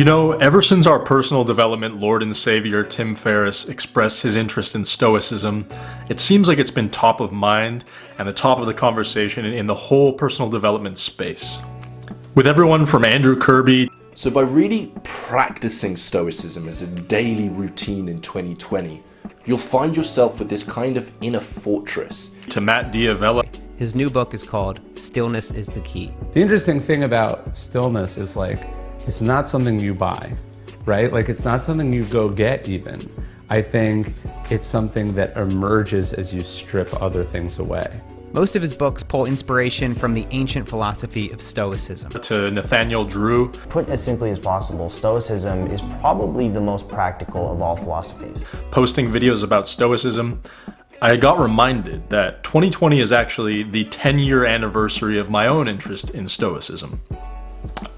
You know, ever since our personal development Lord and Savior Tim Ferriss expressed his interest in Stoicism, it seems like it's been top of mind and the top of the conversation in the whole personal development space. With everyone from Andrew Kirby So by really practicing Stoicism as a daily routine in 2020, you'll find yourself with this kind of inner fortress. to Matt D'Avella, His new book is called Stillness is the Key. The interesting thing about stillness is like, it's not something you buy, right? Like, it's not something you go get even. I think it's something that emerges as you strip other things away. Most of his books pull inspiration from the ancient philosophy of Stoicism. to Nathaniel Drew, Put as simply as possible, Stoicism is probably the most practical of all philosophies. posting videos about Stoicism, I got reminded that 2020 is actually the 10 year anniversary of my own interest in Stoicism.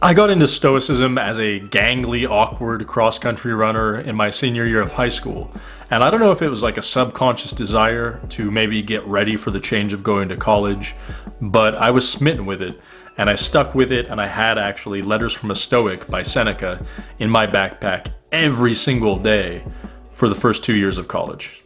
I got into Stoicism as a gangly, awkward cross country runner in my senior year of high school. And I don't know if it was like a subconscious desire to maybe get ready for the change of going to college, but I was smitten with it. And I stuck with it, and I had actually Letters from a Stoic by Seneca in my backpack every single day for the first two years of college.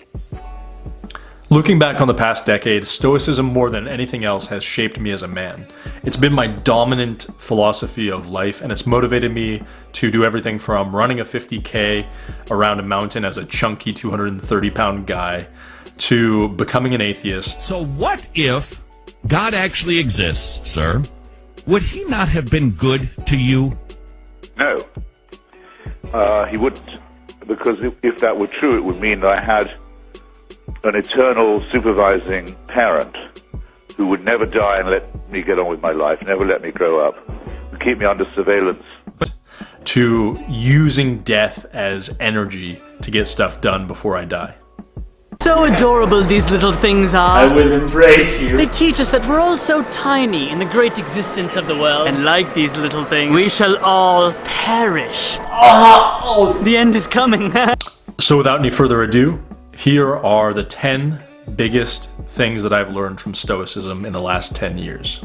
Looking back on the past decade, Stoicism more than anything else has shaped me as a man. It's been my dominant philosophy of life and it's motivated me to do everything from running a 50k around a mountain as a chunky 230 pound guy to becoming an atheist So what if God actually exists, sir? Would he not have been good to you? No. Uh, he wouldn't. Because if, if that were true, it would mean that I had an eternal supervising parent who would never die and let me get on with my life, never let me grow up, and keep me under surveillance. to using death as energy to get stuff done before I die. So adorable these little things are. I will embrace you. They teach us that we're all so tiny in the great existence of the world. And like these little things, we shall all perish. Oh, the end is coming. So without any further ado, here are the 10 biggest things that I've learned from Stoicism in the last 10 years.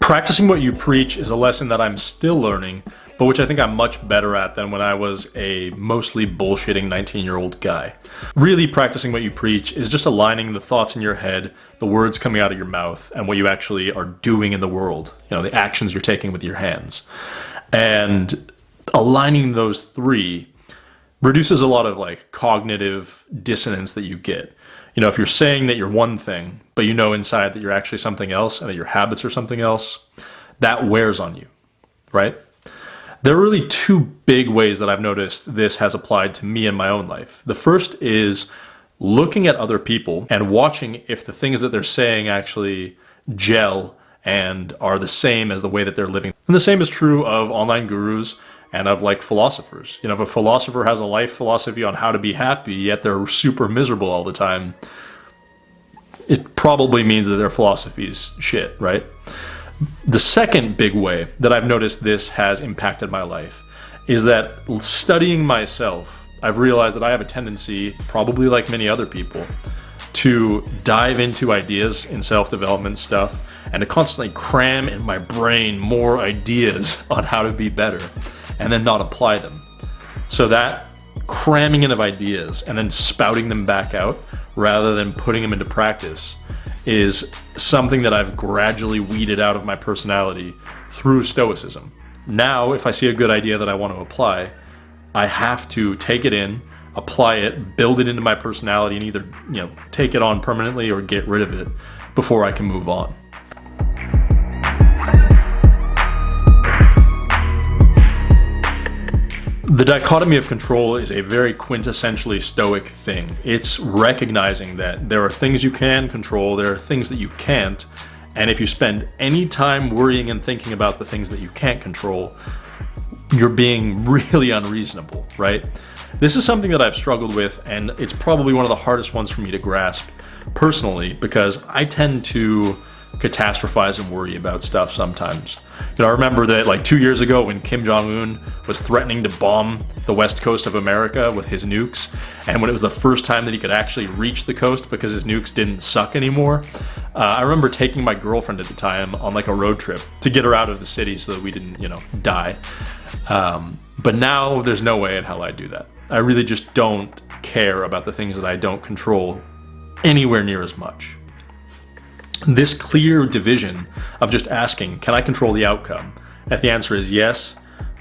Practicing what you preach is a lesson that I'm still learning, but which I think I'm much better at than when I was a mostly bullshitting 19 year old guy. Really, practicing what you preach is just aligning the thoughts in your head, the words coming out of your mouth, and what you actually are doing in the world. You know, the actions you're taking with your hands. And aligning those three reduces a lot of like cognitive dissonance that you get. You know, if you're saying that you're one thing, but you know inside that you're actually something else and that your habits are something else, that wears on you, right? There are really two big ways that I've noticed this has applied to me in my own life. The first is looking at other people and watching if the things that they're saying actually gel and are the same as the way that they're living. And the same is true of online gurus and of like philosophers. You know, if a philosopher has a life philosophy on how to be happy, yet they're super miserable all the time, it probably means that their philosophy is shit, right? The second big way that I've noticed this has impacted my life is that studying myself, I've realized that I have a tendency, probably like many other people, to dive into ideas in self development stuff and to constantly cram in my brain more ideas on how to be better and then not apply them. So that cramming in of ideas and then spouting them back out rather than putting them into practice is something that I've gradually weeded out of my personality through stoicism. Now, if I see a good idea that I want to apply, I have to take it in, apply it, build it into my personality and either, you know, take it on permanently or get rid of it before I can move on. The dichotomy of control is a very quintessentially stoic thing. It's recognizing that there are things you can control, there are things that you can't, and if you spend any time worrying and thinking about the things that you can't control, you're being really unreasonable, right? This is something that I've struggled with, and it's probably one of the hardest ones for me to grasp personally because I tend to catastrophize and worry about stuff sometimes. You know, I remember that like two years ago when Kim Jong-un was threatening to bomb the west coast of America with his nukes, and when it was the first time that he could actually reach the coast because his nukes didn't suck anymore, uh, I remember taking my girlfriend at the time on like a road trip to get her out of the city so that we didn't, you know, die. Um, but now there's no way in hell I'd do that. I really just don't care about the things that I don't control anywhere near as much. This clear division of just asking, can I control the outcome? If the answer is yes,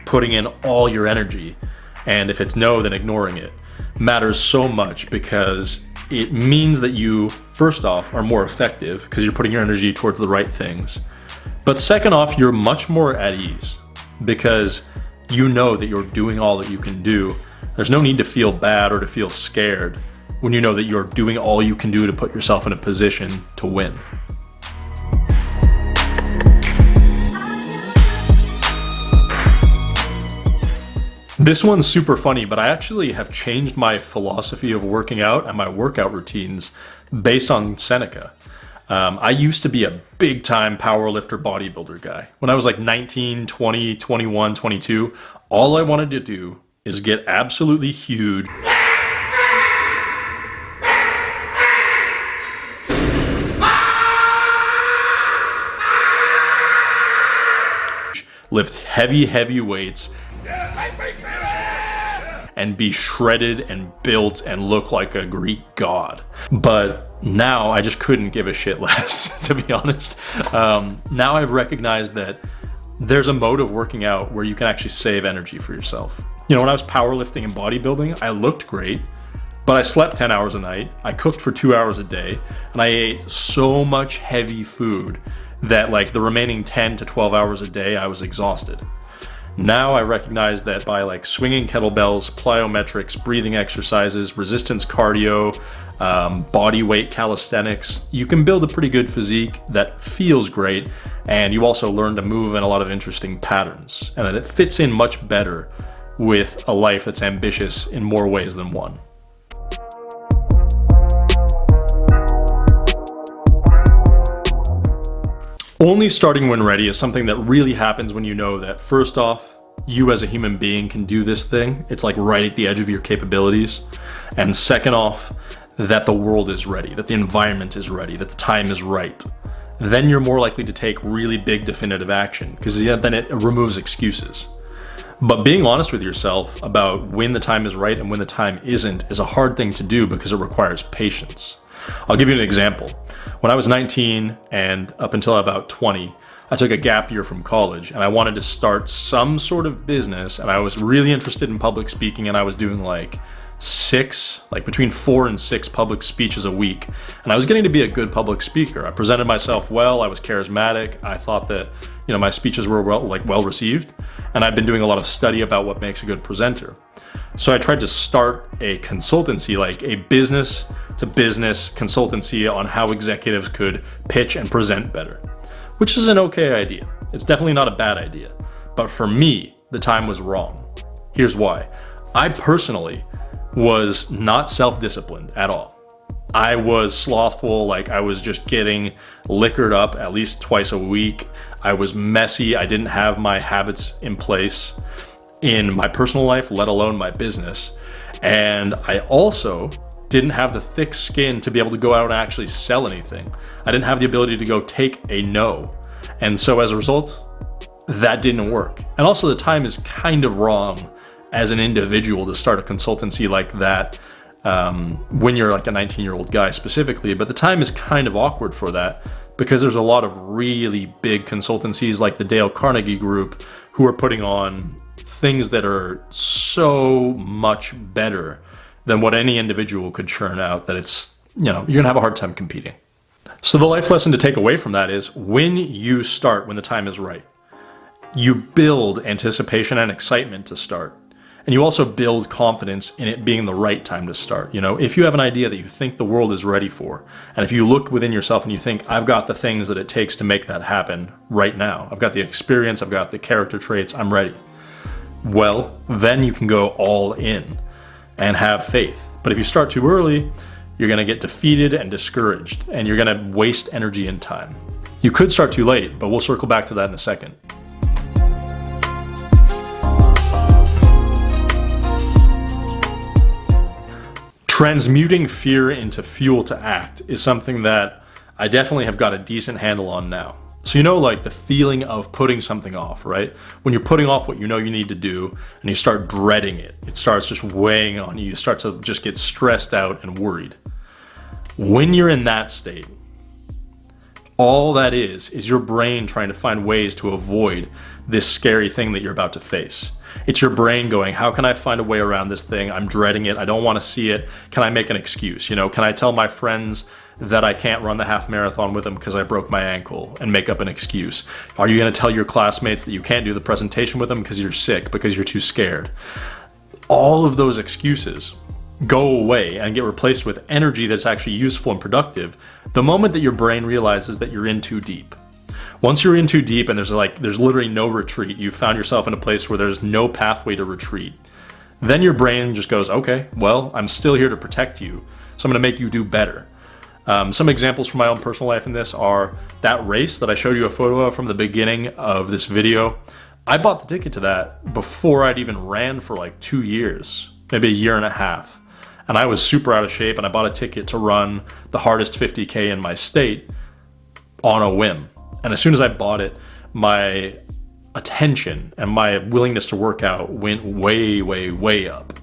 putting in all your energy, and if it's no, then ignoring it, matters so much because it means that you, first off, are more effective because you're putting your energy towards the right things. But second off, you're much more at ease because you know that you're doing all that you can do. There's no need to feel bad or to feel scared when you know that you're doing all you can do to put yourself in a position to win. This one's super funny, but I actually have changed my philosophy of working out and my workout routines based on Seneca. Um, I used to be a big time powerlifter bodybuilder guy. When I was like 19, 20, 21, 22, all I wanted to do is get absolutely huge. Lift heavy, heavy weights and be shredded and built and look like a Greek god. But now I just couldn't give a shit less, to be honest. Um, now I've recognized that there's a mode of working out where you can actually save energy for yourself. You know, when I was powerlifting and bodybuilding, I looked great, but I slept 10 hours a night, I cooked for two hours a day, and I ate so much heavy food that like the remaining 10 to 12 hours a day, I was exhausted. Now I recognize that by like swinging kettlebells, plyometrics, breathing exercises, resistance cardio, um, body weight calisthenics, you can build a pretty good physique that feels great and you also learn to move in a lot of interesting patterns and that it fits in much better with a life that's ambitious in more ways than one. Only starting when ready is something that really happens when you know that first off, you as a human being can do this thing. It's like right at the edge of your capabilities. And second off, that the world is ready, that the environment is ready, that the time is right. Then you're more likely to take really big definitive action because then it removes excuses. But being honest with yourself about when the time is right and when the time isn't is a hard thing to do because it requires patience. I'll give you an example. When I was 19 and up until about 20, I took a gap year from college and I wanted to start some sort of business and I was really interested in public speaking and I was doing like six, like between four and six public speeches a week. And I was getting to be a good public speaker. I presented myself well, I was charismatic. I thought that, you know, my speeches were well, like well received. And I've been doing a lot of study about what makes a good presenter. So I tried to start a consultancy, like a business to business consultancy on how executives could pitch and present better, which is an okay idea. It's definitely not a bad idea. But for me, the time was wrong. Here's why. I personally was not self-disciplined at all. I was slothful, like I was just getting liquored up at least twice a week. I was messy, I didn't have my habits in place in my personal life, let alone my business. And I also didn't have the thick skin to be able to go out and actually sell anything. I didn't have the ability to go take a no. And so as a result, that didn't work. And also the time is kind of wrong as an individual to start a consultancy like that um, when you're like a 19 year old guy specifically, but the time is kind of awkward for that because there's a lot of really big consultancies like the Dale Carnegie Group who are putting on things that are so much better than what any individual could churn out that it's, you know, you're gonna have a hard time competing. So the life lesson to take away from that is when you start, when the time is right, you build anticipation and excitement to start. And you also build confidence in it being the right time to start. You know, if you have an idea that you think the world is ready for, and if you look within yourself and you think, I've got the things that it takes to make that happen right now, I've got the experience, I've got the character traits, I'm ready. Well, then you can go all in and have faith. But if you start too early, you're gonna get defeated and discouraged, and you're gonna waste energy and time. You could start too late, but we'll circle back to that in a second. Transmuting fear into fuel to act is something that I definitely have got a decent handle on now. So you know like the feeling of putting something off, right? When you're putting off what you know you need to do and you start dreading it, it starts just weighing on you. You start to just get stressed out and worried. When you're in that state, all that is, is your brain trying to find ways to avoid this scary thing that you're about to face. It's your brain going, how can I find a way around this thing? I'm dreading it. I don't want to see it. Can I make an excuse? You know, can I tell my friends that I can't run the half marathon with them because I broke my ankle and make up an excuse? Are you going to tell your classmates that you can't do the presentation with them because you're sick, because you're too scared? All of those excuses go away and get replaced with energy that's actually useful and productive the moment that your brain realizes that you're in too deep. Once you're in too deep and there's like there's literally no retreat, you found yourself in a place where there's no pathway to retreat. Then your brain just goes, okay, well, I'm still here to protect you, so I'm to make you do better. Um, some examples from my own personal life in this are that race that I showed you a photo of from the beginning of this video. I bought the ticket to that before I'd even ran for like two years, maybe a year and a half. And I was super out of shape and I bought a ticket to run the hardest 50K in my state on a whim. And as soon as I bought it, my attention and my willingness to work out went way, way, way up.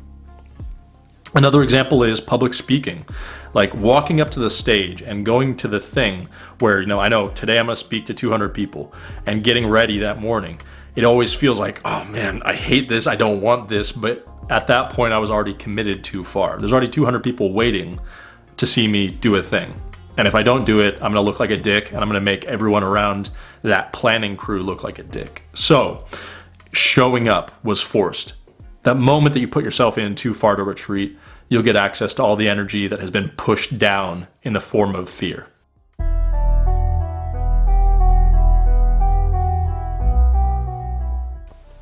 Another example is public speaking. Like walking up to the stage and going to the thing where, you know, I know today I'm going to speak to 200 people and getting ready that morning. It always feels like, oh man, I hate this. I don't want this. But at that point, I was already committed too far. There's already 200 people waiting to see me do a thing. And if I don't do it, I'm gonna look like a dick and I'm gonna make everyone around that planning crew look like a dick. So, showing up was forced. That moment that you put yourself in too far to retreat, you'll get access to all the energy that has been pushed down in the form of fear.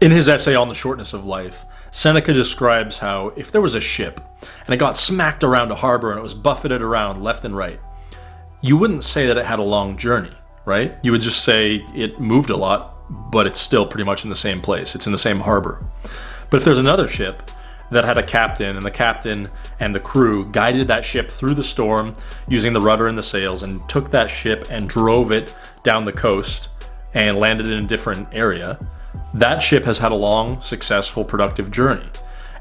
In his essay on the shortness of life, Seneca describes how if there was a ship and it got smacked around a harbor and it was buffeted around left and right, you wouldn't say that it had a long journey, right? You would just say it moved a lot, but it's still pretty much in the same place. It's in the same harbor. But if there's another ship that had a captain and the captain and the crew guided that ship through the storm using the rudder and the sails and took that ship and drove it down the coast and landed in a different area, that ship has had a long, successful, productive journey.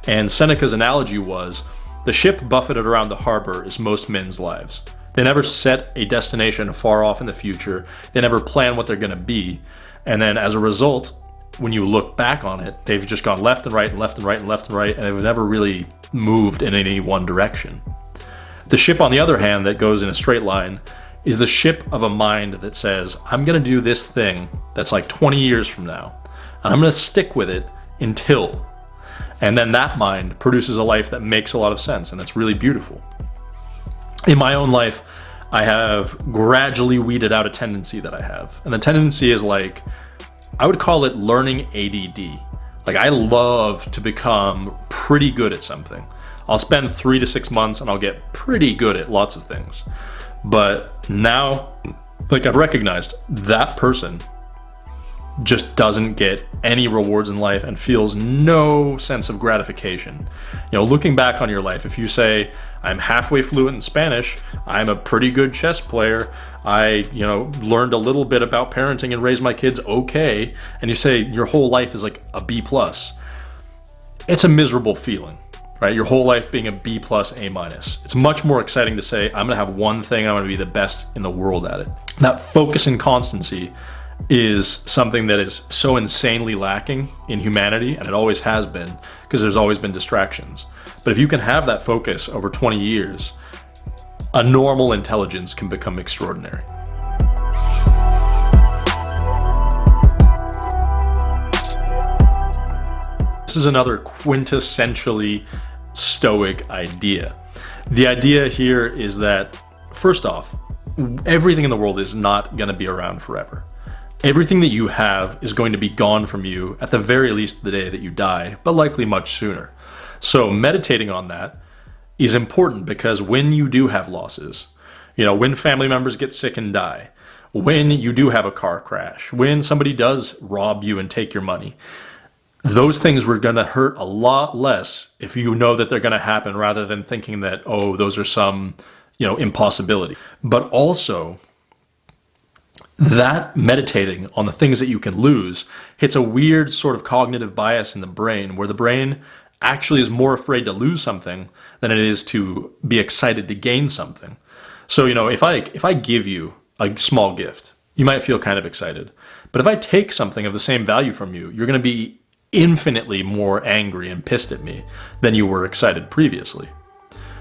And Seneca's analogy was, the ship buffeted around the harbor is most men's lives. They never set a destination far off in the future. They never plan what they're going to be. And then as a result, when you look back on it, they've just gone left and right and left and right and left and right, and they've never really moved in any one direction. The ship, on the other hand, that goes in a straight line is the ship of a mind that says, I'm going to do this thing that's like 20 years from now, and I'm going to stick with it until. And then that mind produces a life that makes a lot of sense, and it's really beautiful in my own life, I have gradually weeded out a tendency that I have. And the tendency is like, I would call it learning ADD. Like I love to become pretty good at something. I'll spend three to six months and I'll get pretty good at lots of things. But now, like I've recognized that person just doesn't get any rewards in life and feels no sense of gratification. You know, looking back on your life, if you say, I'm halfway fluent in Spanish, I'm a pretty good chess player, I, you know, learned a little bit about parenting and raised my kids okay, and you say your whole life is like a B plus, it's a miserable feeling. Right, your whole life being a B plus, A minus. It's much more exciting to say, I'm gonna have one thing, I'm gonna be the best in the world at it. That focus and constancy is something that is so insanely lacking in humanity, and it always has been, because there's always been distractions. But if you can have that focus over 20 years, a normal intelligence can become extraordinary. This is another quintessentially stoic idea. The idea here is that, first off, everything in the world is not going to be around forever. Everything that you have is going to be gone from you at the very least the day that you die, but likely much sooner. So meditating on that is important because when you do have losses, you know, when family members get sick and die, when you do have a car crash, when somebody does rob you and take your money. Those things were going to hurt a lot less if you know that they're going to happen rather than thinking that, oh, those are some, you know, impossibility. But also, that meditating on the things that you can lose hits a weird sort of cognitive bias in the brain where the brain actually is more afraid to lose something than it is to be excited to gain something. So, you know, if I if I give you a small gift, you might feel kind of excited. But if I take something of the same value from you, you're going to be infinitely more angry and pissed at me than you were excited previously.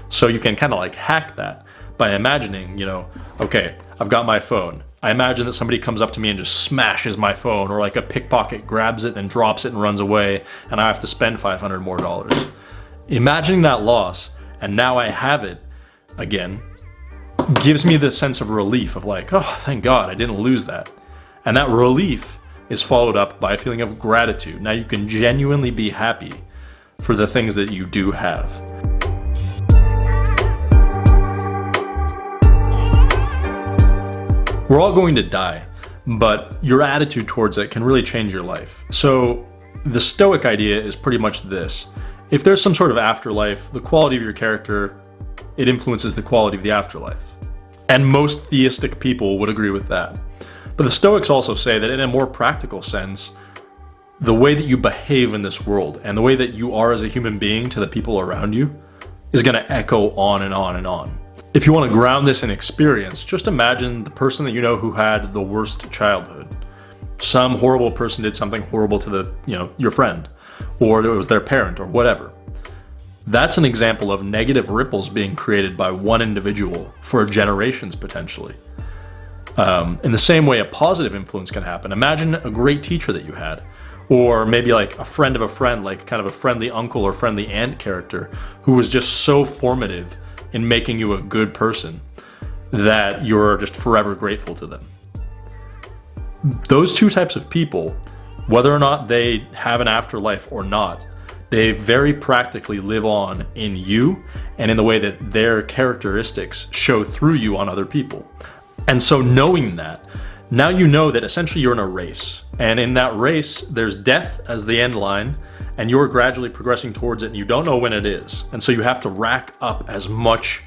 So you can kind of like hack that by imagining, you know, okay, I've got my phone. I imagine that somebody comes up to me and just smashes my phone or like a pickpocket grabs it then drops it and runs away and I have to spend 500 more dollars. Imagining that loss and now I have it again gives me this sense of relief of like, oh, thank God I didn't lose that. And that relief is followed up by a feeling of gratitude. Now you can genuinely be happy for the things that you do have. We're all going to die, but your attitude towards it can really change your life. So the Stoic idea is pretty much this. If there's some sort of afterlife, the quality of your character, it influences the quality of the afterlife. And most theistic people would agree with that. But the Stoics also say that in a more practical sense, the way that you behave in this world and the way that you are as a human being to the people around you is going to echo on and on and on. If you want to ground this in experience, just imagine the person that you know who had the worst childhood. Some horrible person did something horrible to the, you know, your friend, or it was their parent or whatever. That's an example of negative ripples being created by one individual for generations potentially. Um, in the same way a positive influence can happen. Imagine a great teacher that you had, or maybe like a friend of a friend, like kind of a friendly uncle or friendly aunt character who was just so formative in making you a good person that you're just forever grateful to them. Those two types of people, whether or not they have an afterlife or not, they very practically live on in you and in the way that their characteristics show through you on other people. And so knowing that, now you know that essentially you're in a race. And in that race, there's death as the end line, and you're gradually progressing towards it and you don't know when it is. And so you have to rack up as much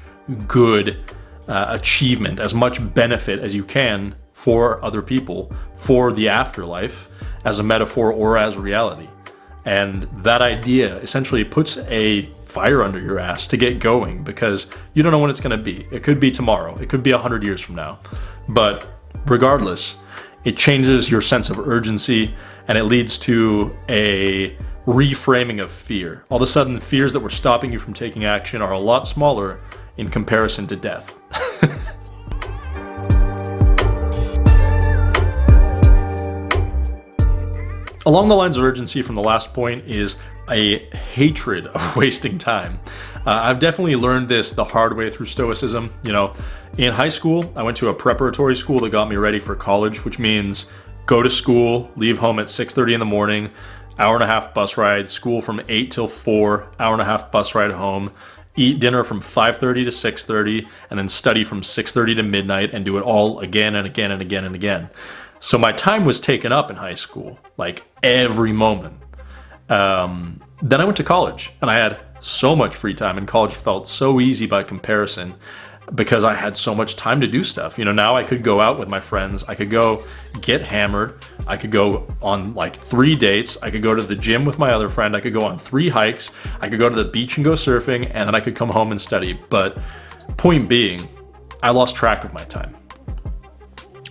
good uh, achievement, as much benefit as you can for other people, for the afterlife, as a metaphor or as reality. And that idea essentially puts a fire under your ass to get going because you don't know when it's going to be. It could be tomorrow. It could be 100 years from now. But regardless, it changes your sense of urgency and it leads to a reframing of fear. All of a sudden, the fears that were stopping you from taking action are a lot smaller in comparison to death. Along the lines of urgency from the last point is a hatred of wasting time. Uh, I've definitely learned this the hard way through Stoicism. You know, in high school, I went to a preparatory school that got me ready for college, which means go to school, leave home at 6.30 in the morning, hour and a half bus ride, school from 8 till 4, hour and a half bus ride home, eat dinner from 5.30 to 6.30, and then study from 6.30 to midnight and do it all again and again and again and again. So my time was taken up in high school, like every moment. Um, then I went to college and I had so much free time and college felt so easy by comparison because I had so much time to do stuff. You know, now I could go out with my friends. I could go get hammered. I could go on like three dates. I could go to the gym with my other friend. I could go on three hikes. I could go to the beach and go surfing and then I could come home and study. But point being, I lost track of my time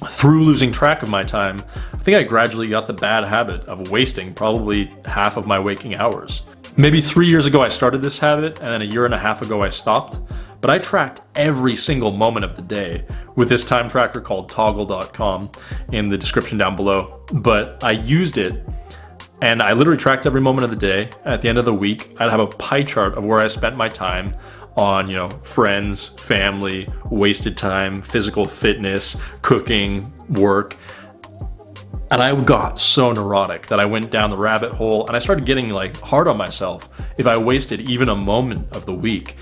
through losing track of my time, I think I gradually got the bad habit of wasting probably half of my waking hours. Maybe three years ago I started this habit, and then a year and a half ago I stopped, but I tracked every single moment of the day with this time tracker called toggl.com in the description down below. But I used it and I literally tracked every moment of the day. At the end of the week, I'd have a pie chart of where I spent my time on, you know, friends, family, wasted time, physical fitness, cooking, work. And I got so neurotic that I went down the rabbit hole and I started getting like hard on myself if I wasted even a moment of the week.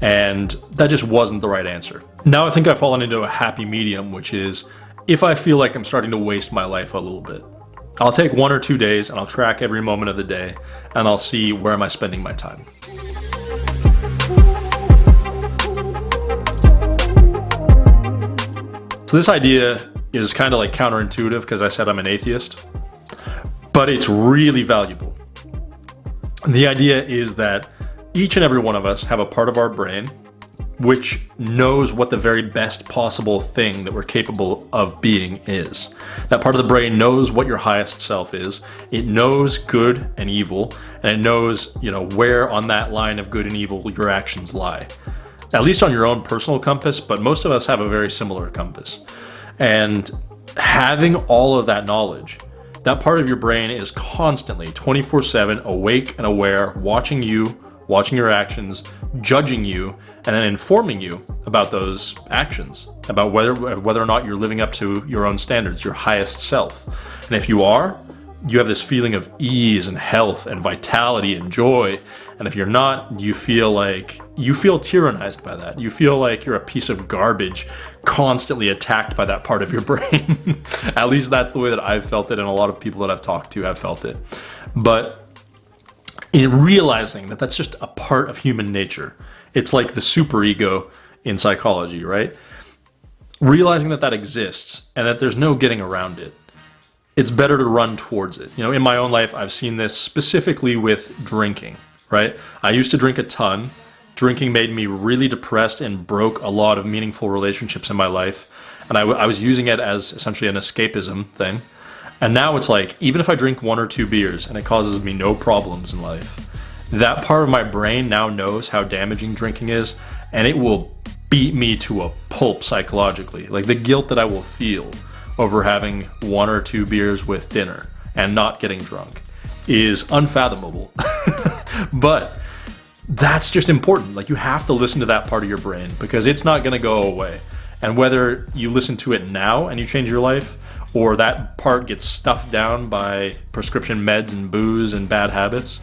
And that just wasn't the right answer. Now I think I've fallen into a happy medium, which is if I feel like I'm starting to waste my life a little bit. I'll take one or two days and I'll track every moment of the day and I'll see where am I spending my time. So this idea is kind of like counterintuitive because I said I'm an atheist, but it's really valuable. The idea is that each and every one of us have a part of our brain which knows what the very best possible thing that we're capable of being is. That part of the brain knows what your highest self is. It knows good and evil, and it knows, you know, where on that line of good and evil your actions lie at least on your own personal compass, but most of us have a very similar compass. And having all of that knowledge, that part of your brain is constantly 24 7 awake and aware, watching you, watching your actions, judging you, and then informing you about those actions, about whether, whether or not you're living up to your own standards, your highest self. And if you are, you have this feeling of ease and health and vitality and joy. And if you're not, you feel like you feel tyrannized by that. You feel like you're a piece of garbage constantly attacked by that part of your brain. At least that's the way that I've felt it, and a lot of people that I've talked to have felt it. But in realizing that that's just a part of human nature, it's like the superego in psychology, right? Realizing that that exists and that there's no getting around it it's better to run towards it. You know, in my own life, I've seen this specifically with drinking, right? I used to drink a ton. Drinking made me really depressed and broke a lot of meaningful relationships in my life. And I, I was using it as essentially an escapism thing. And now it's like, even if I drink one or two beers and it causes me no problems in life, that part of my brain now knows how damaging drinking is and it will beat me to a pulp psychologically. Like the guilt that I will feel over having one or two beers with dinner and not getting drunk is unfathomable. but that's just important. Like you have to listen to that part of your brain because it's not going to go away. And whether you listen to it now and you change your life or that part gets stuffed down by prescription meds and booze and bad habits,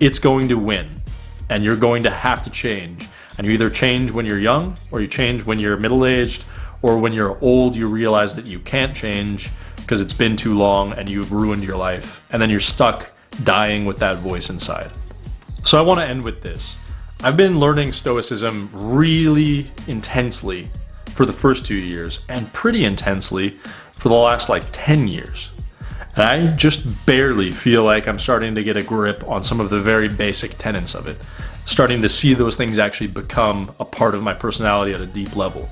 it's going to win. And you're going to have to change. And you either change when you're young or you change when you're middle aged or when you're old, you realize that you can't change because it's been too long and you've ruined your life. And then you're stuck dying with that voice inside. So I want to end with this. I've been learning Stoicism really intensely for the first two years and pretty intensely for the last like 10 years. And I just barely feel like I'm starting to get a grip on some of the very basic tenets of it. Starting to see those things actually become a part of my personality at a deep level.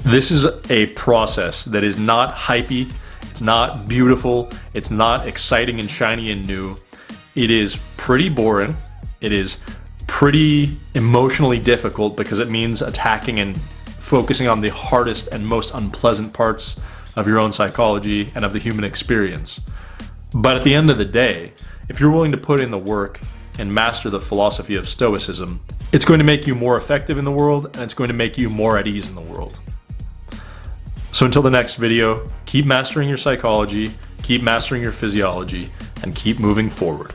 This is a process that is not hypey, it's not beautiful, it's not exciting and shiny and new. It is pretty boring. It is pretty emotionally difficult because it means attacking and focusing on the hardest and most unpleasant parts of your own psychology and of the human experience. But at the end of the day, if you're willing to put in the work and master the philosophy of Stoicism, it's going to make you more effective in the world and it's going to make you more at ease in the world. So until the next video, keep mastering your psychology, keep mastering your physiology, and keep moving forward.